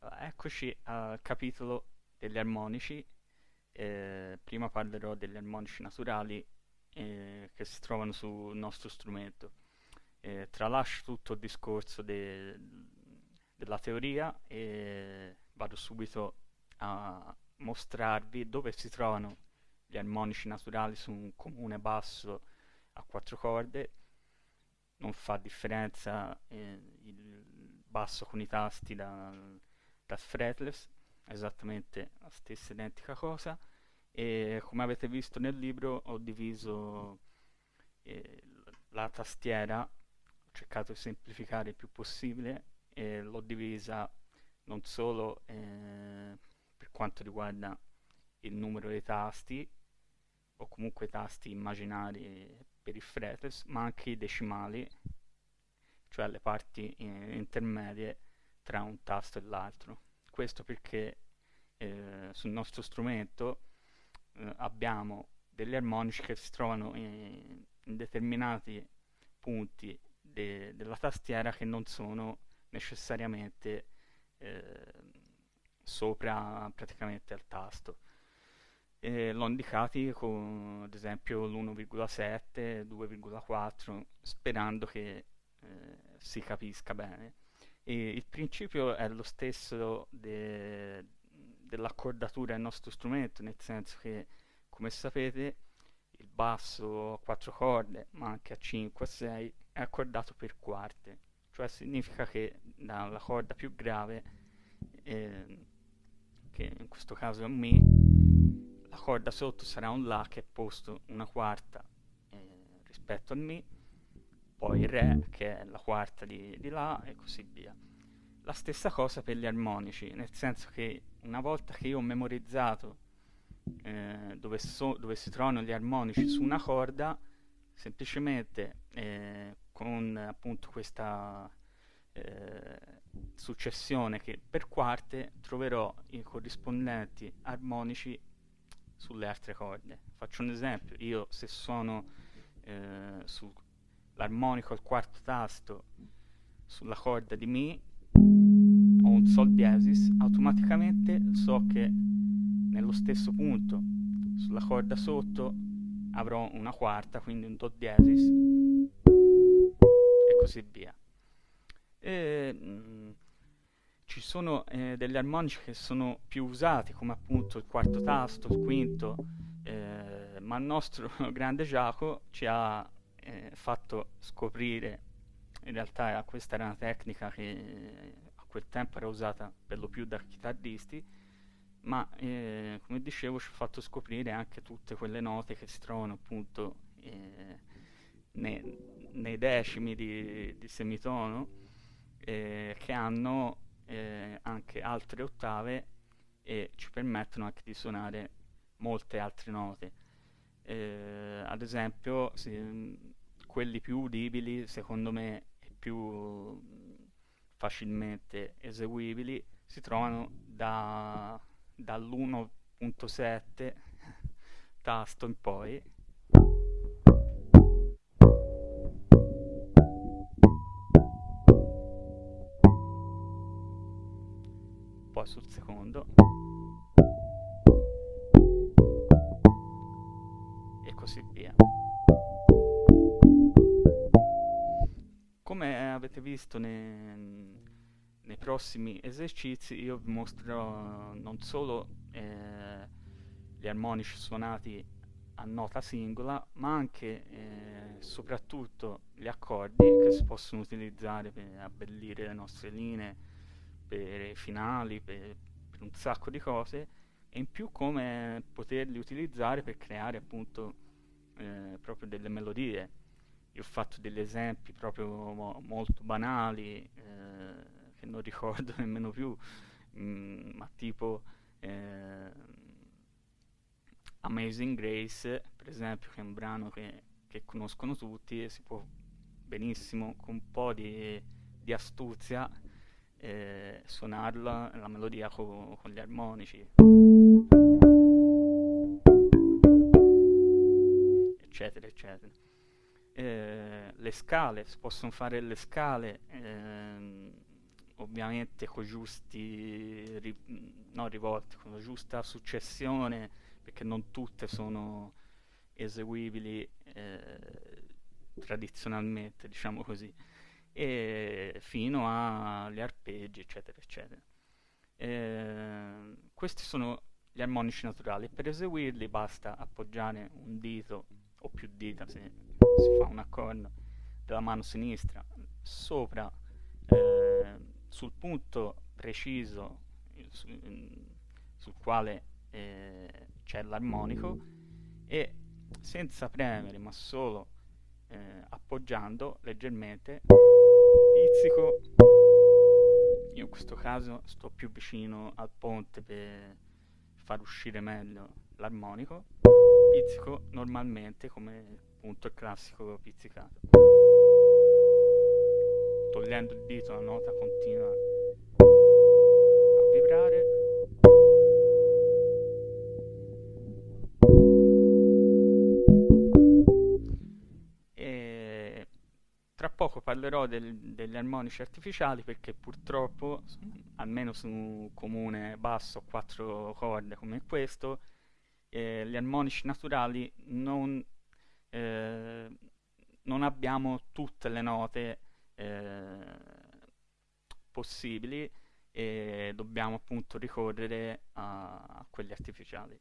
Eccoci al capitolo degli armonici. Eh, prima parlerò degli armonici naturali eh, che si trovano sul nostro strumento. Eh, tralascio tutto il discorso de della teoria e vado subito a mostrarvi dove si trovano gli armonici naturali su un comune basso a quattro corde. Non fa differenza eh, il basso con i tasti da da fretless, esattamente la stessa identica cosa e come avete visto nel libro ho diviso eh, la tastiera, ho cercato di semplificare il più possibile e l'ho divisa non solo eh, per quanto riguarda il numero dei tasti o comunque tasti immaginari per il fretless ma anche i decimali cioè le parti eh, intermedie tra un tasto e l'altro. Questo perché eh, sul nostro strumento eh, abbiamo delle armonici che si trovano in, in determinati punti de della tastiera che non sono necessariamente eh, sopra praticamente al tasto. L'ho indicati con ad esempio l'1,7, 2,4 sperando che eh, si capisca bene. E il principio è lo stesso de, dell'accordatura del nostro strumento, nel senso che, come sapete, il basso a 4 corde, ma anche a 5, a 6, è accordato per quarte, cioè significa che dalla corda più grave, eh, che in questo caso è un Mi, la corda sotto sarà un La che è posto una quarta eh, rispetto al Mi, poi il Re che è la quarta di, di La e così via. La stessa cosa per gli armonici, nel senso che una volta che io ho memorizzato eh, dove, so, dove, si trovano gli armonici su una corda, semplicemente eh, con appunto questa eh, successione che per quarte troverò i corrispondenti armonici sulle altre corde. Faccio un esempio, io se suono eh, sull'armonico al quarto tasto sulla corda di Mi o un Sol diesis, automaticamente so che nello stesso punto sulla corda sotto avrò una quarta, quindi un Do diesis e così via. E, mh, mm, ci sono eh, degli armonici che sono più usati come appunto il quarto tasto, il quinto, eh, ma il nostro grande Giacomo ci ha eh, fatto scoprire in realtà questa era una tecnica che a quel tempo era usata per lo più da chitarristi, ma eh, come dicevo ci ha fatto scoprire anche tutte quelle note che si trovano appunto eh, nei, nei, decimi di, di semitono eh, che hanno eh, anche altre ottave e ci permettono anche di suonare molte altre note. Eh, ad esempio, si, quelli più udibili secondo me più facilmente eseguibili si trovano da, dall'1.7 tasto in poi. Poi sul secondo. E così via come avete visto nei, nei prossimi esercizi io vi mostrerò non solo eh, gli armonici suonati a nota singola ma anche eh, soprattutto gli accordi che si possono utilizzare per abbellire le nostre linee per i finali per, per un sacco di cose e in più come poterli utilizzare per creare appunto eh, proprio delle melodie io ho fatto degli esempi proprio mo molto banali eh, che non ricordo nemmeno più mm, ma tipo eh, Amazing Grace per esempio che è un brano che, che, conoscono tutti e si può benissimo con un po' di, di astuzia eh, suonarla la melodia co con gli armonici. Eccetera eccetera eh, le scale, si possono fare le scale ehm, ovviamente con giusti, ri- non rivolti, con la giusta successione, perché non tutte sono eseguibili eh, tradizionalmente, diciamo così, e fino agli arpeggi, eccetera, eccetera. Eh, questi sono gli armonici naturali. Per eseguirli basta appoggiare un dito o più dita se si fa un accordo della mano sinistra sopra eh, sul punto preciso su, sul quale eh, c'è l'armonico e senza premere ma solo eh, appoggiando leggermente pizzico. Io in questo caso sto più vicino al ponte per far uscire meglio l'armonico pizzico normalmente come appunto il classico pizzicato. Togliendo il dito la nota continua a vibrare. Tra poco parlerò del, degli armonici artificiali perché purtroppo almeno su un comune basso a quattro corde come questo eh, gli armonici naturali non, eh, non abbiamo tutte le note eh, possibili e dobbiamo appunto ricorrere a, a quelli artificiali.